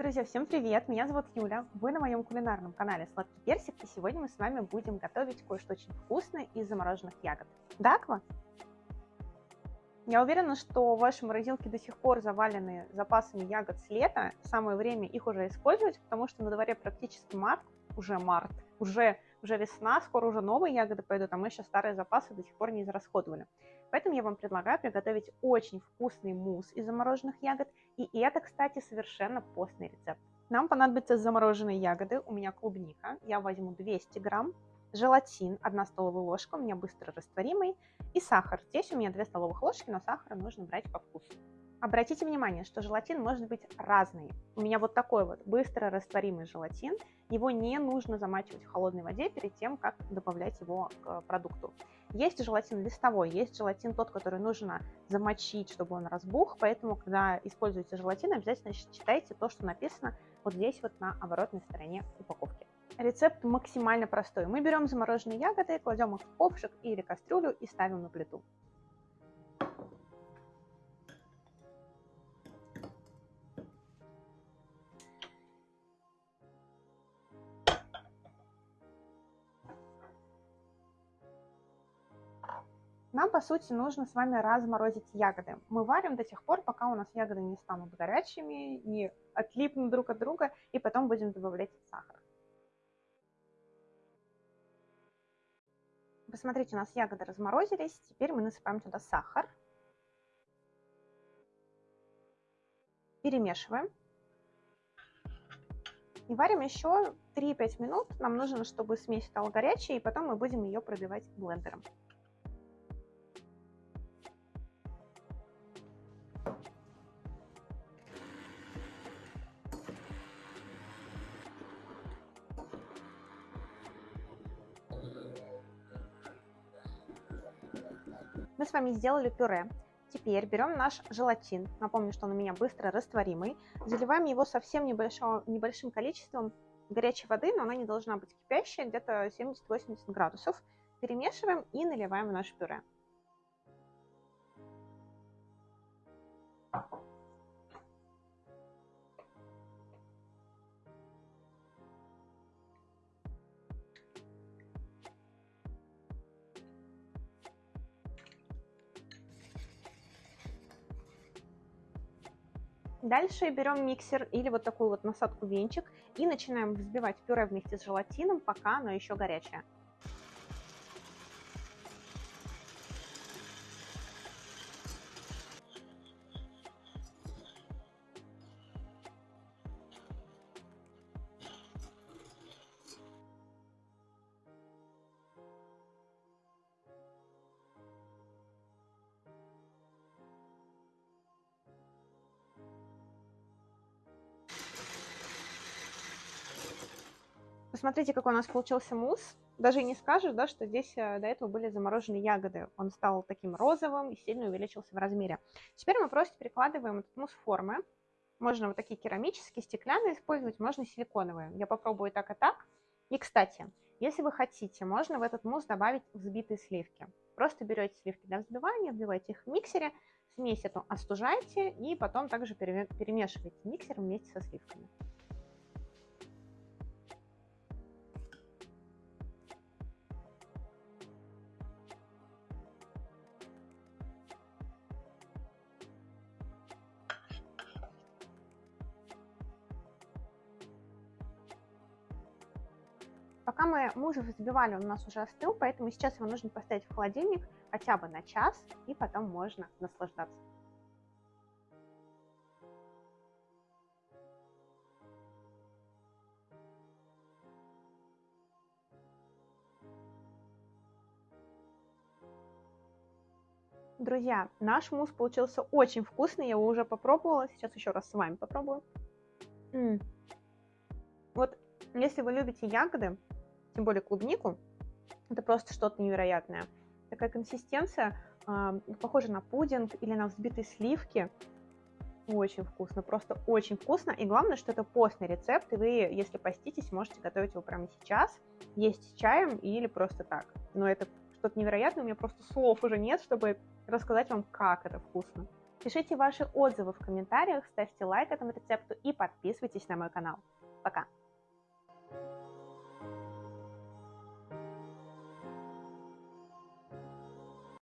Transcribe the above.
Друзья, всем привет! Меня зовут Юля, вы на моем кулинарном канале Сладкий Персик, и сегодня мы с вами будем готовить кое-что очень вкусное из замороженных ягод. Даква? Я уверена, что ваши морозилки до сих пор завалены запасами ягод с лета, самое время их уже использовать, потому что на дворе практически март, уже март, уже, уже весна, скоро уже новые ягоды пойдут, а мы еще старые запасы до сих пор не израсходовали. Поэтому я вам предлагаю приготовить очень вкусный мусс из замороженных ягод. И это, кстати, совершенно постный рецепт. Нам понадобятся замороженные ягоды. У меня клубника. Я возьму 200 грамм. Желатин 1 столовая ложка, у меня быстро растворимый. И сахар. Здесь у меня 2 столовых ложки, но сахара нужно брать по вкусу. Обратите внимание, что желатин может быть разный. У меня вот такой вот быстро растворимый желатин. Его не нужно замачивать в холодной воде перед тем, как добавлять его к продукту. Есть желатин листовой, есть желатин тот, который нужно замочить, чтобы он разбух, поэтому, когда используете желатин, обязательно читайте то, что написано вот здесь вот на оборотной стороне упаковки. Рецепт максимально простой. Мы берем замороженные ягоды, кладем их в ковшик или кастрюлю и ставим на плиту. Нам, по сути, нужно с вами разморозить ягоды. Мы варим до тех пор, пока у нас ягоды не станут горячими, не отлипнут друг от друга, и потом будем добавлять сахар. Посмотрите, у нас ягоды разморозились. Теперь мы насыпаем туда сахар. Перемешиваем. И варим еще 3-5 минут. Нам нужно, чтобы смесь стала горячей, и потом мы будем ее пробивать блендером. Мы с вами сделали пюре. Теперь берем наш желатин, напомню, что он у меня быстро растворимый, заливаем его совсем небольшим, небольшим количеством горячей воды, но она не должна быть кипящая, где-то 70-80 градусов. Перемешиваем и наливаем в наше пюре. Дальше берем миксер или вот такую вот насадку венчик и начинаем взбивать пюре вместе с желатином, пока оно еще горячее. Посмотрите, какой у нас получился мусс. Даже не скажешь, да, что здесь э, до этого были замороженные ягоды. Он стал таким розовым и сильно увеличился в размере. Теперь мы просто перекладываем этот мусс в формы. Можно вот такие керамические, стеклянные использовать, можно силиконовые. Я попробую так и так. И, кстати, если вы хотите, можно в этот мусс добавить взбитые сливки. Просто берете сливки для взбивания, вбиваете их в миксере, смесь эту остужаете и потом также перемешиваете миксер вместе со сливками. Пока мы мужа взбивали, он у нас уже остыл, поэтому сейчас его нужно поставить в холодильник хотя бы на час, и потом можно наслаждаться. Друзья, наш мусс получился очень вкусный, я его уже попробовала, сейчас еще раз с вами попробую. М -м. Вот если вы любите ягоды, тем более клубнику, это просто что-то невероятное. Такая консистенция э, похожа на пудинг или на взбитые сливки. Очень вкусно, просто очень вкусно. И главное, что это постный рецепт, и вы, если поститесь, можете готовить его прямо сейчас, есть с чаем или просто так. Но это что-то невероятное, у меня просто слов уже нет, чтобы рассказать вам, как это вкусно. Пишите ваши отзывы в комментариях, ставьте лайк этому рецепту и подписывайтесь на мой канал. Пока!